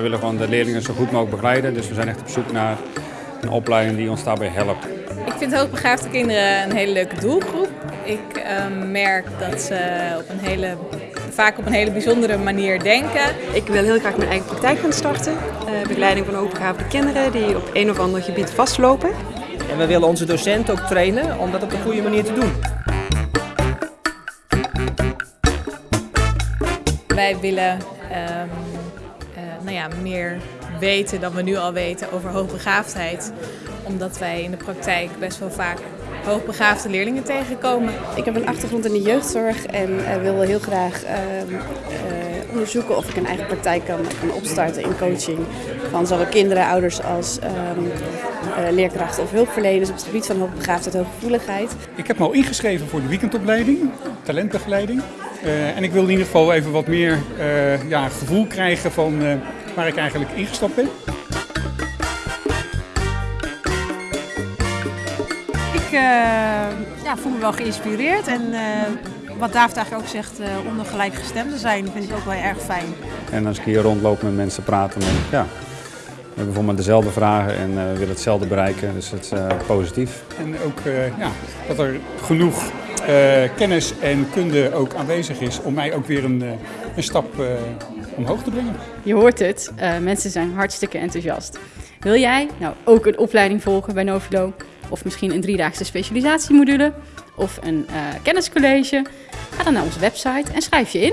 we willen gewoon de leerlingen zo goed mogelijk begeleiden. Dus we zijn echt op zoek naar een opleiding die ons daarbij helpt. Ik vind hoogbegaafde kinderen een hele leuke doelgroep. Ik uh, merk dat ze op een hele, vaak op een hele bijzondere manier denken. Ik wil heel graag mijn eigen praktijk gaan starten. Uh, begeleiding van hoogbegaafde kinderen die op een of ander gebied vastlopen. En we willen onze docenten ook trainen om dat op een goede manier te doen. Wij willen uh, nou ja, meer weten dan we nu al weten over hoogbegaafdheid. Omdat wij in de praktijk best wel vaak hoogbegaafde leerlingen tegenkomen. Ik heb een achtergrond in de jeugdzorg en uh, wil heel graag uh, uh, onderzoeken of ik een eigen praktijk kan, kan opstarten in coaching van zowel kinderen, ouders als um, leerkrachten of hulpverleners op het gebied van hoogbegaafdheid en hooggevoeligheid. Ik heb me al ingeschreven voor de weekendopleiding, talentbegeleiding. En ik wil in ieder geval even wat meer ja, gevoel krijgen van waar ik eigenlijk ingestapt ben. Ik uh, ja, voel me wel geïnspireerd en uh, wat David eigenlijk ook zegt, uh, onder gelijkgestemden zijn, vind ik ook wel erg fijn. En als ik hier rondloop met mensen praten, dan, ja, we hebben bijvoorbeeld dezelfde vragen en we willen hetzelfde bereiken, dus het is positief. En ook ja, dat er genoeg kennis en kunde ook aanwezig is om mij ook weer een, een stap omhoog te brengen. Je hoort het, mensen zijn hartstikke enthousiast. Wil jij nou ook een opleiding volgen bij Novilo? Of misschien een driedaagse specialisatiemodule? Of een kenniscollege? Ga dan naar onze website en schrijf je in.